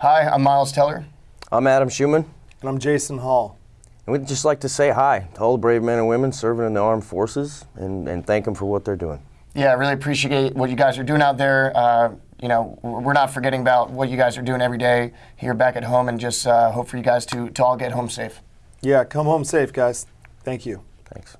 Hi, I'm Miles Teller. I'm Adam Schumann, And I'm Jason Hall. and we'd just like to say hi to all the brave men and women serving in the armed forces and, and thank them for what they're doing. Yeah, I really appreciate what you guys are doing out there. Uh, you know, we're not forgetting about what you guys are doing every day here back at home, and just uh, hope for you guys to, to all get home safe. Yeah, come home safe, guys. Thank you. Thanks.